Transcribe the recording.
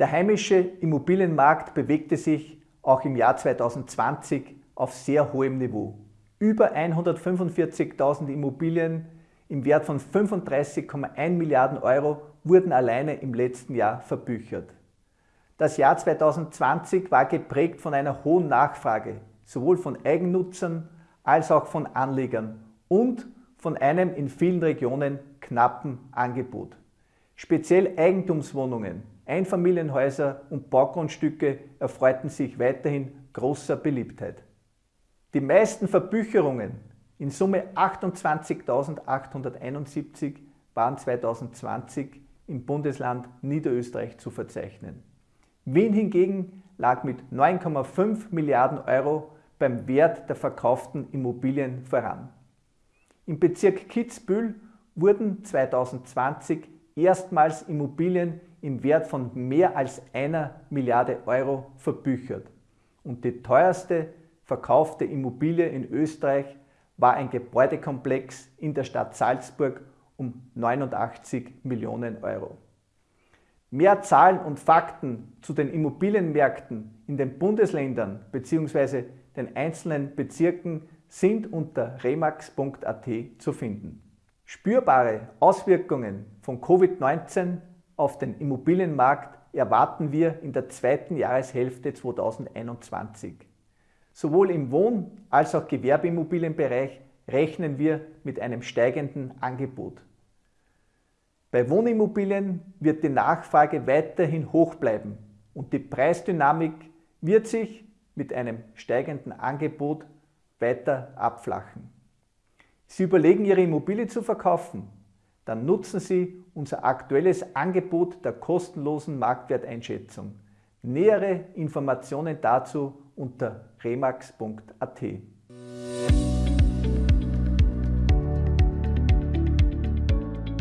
Der heimische Immobilienmarkt bewegte sich auch im Jahr 2020 auf sehr hohem Niveau. Über 145.000 Immobilien im Wert von 35,1 Milliarden Euro wurden alleine im letzten Jahr verbüchert. Das Jahr 2020 war geprägt von einer hohen Nachfrage, sowohl von Eigennutzern als auch von Anlegern und von einem in vielen Regionen knappen Angebot. Speziell Eigentumswohnungen, Einfamilienhäuser und Baugrundstücke erfreuten sich weiterhin großer Beliebtheit. Die meisten Verbücherungen, in Summe 28.871, waren 2020 im Bundesland Niederösterreich zu verzeichnen. Wien hingegen lag mit 9,5 Milliarden Euro beim Wert der verkauften Immobilien voran. Im Bezirk Kitzbühel wurden 2020 erstmals Immobilien im Wert von mehr als einer Milliarde Euro verbüchert. Und die teuerste verkaufte Immobilie in Österreich war ein Gebäudekomplex in der Stadt Salzburg um 89 Millionen Euro. Mehr Zahlen und Fakten zu den Immobilienmärkten in den Bundesländern bzw. den einzelnen Bezirken sind unter remax.at zu finden. Spürbare Auswirkungen von Covid-19 auf den Immobilienmarkt erwarten wir in der zweiten Jahreshälfte 2021. Sowohl im Wohn- als auch Gewerbeimmobilienbereich rechnen wir mit einem steigenden Angebot. Bei Wohnimmobilien wird die Nachfrage weiterhin hoch bleiben und die Preisdynamik wird sich mit einem steigenden Angebot weiter abflachen. Sie überlegen, Ihre Immobilie zu verkaufen? Dann nutzen Sie unser aktuelles Angebot der kostenlosen Marktwerteinschätzung. Nähere Informationen dazu unter remax.at.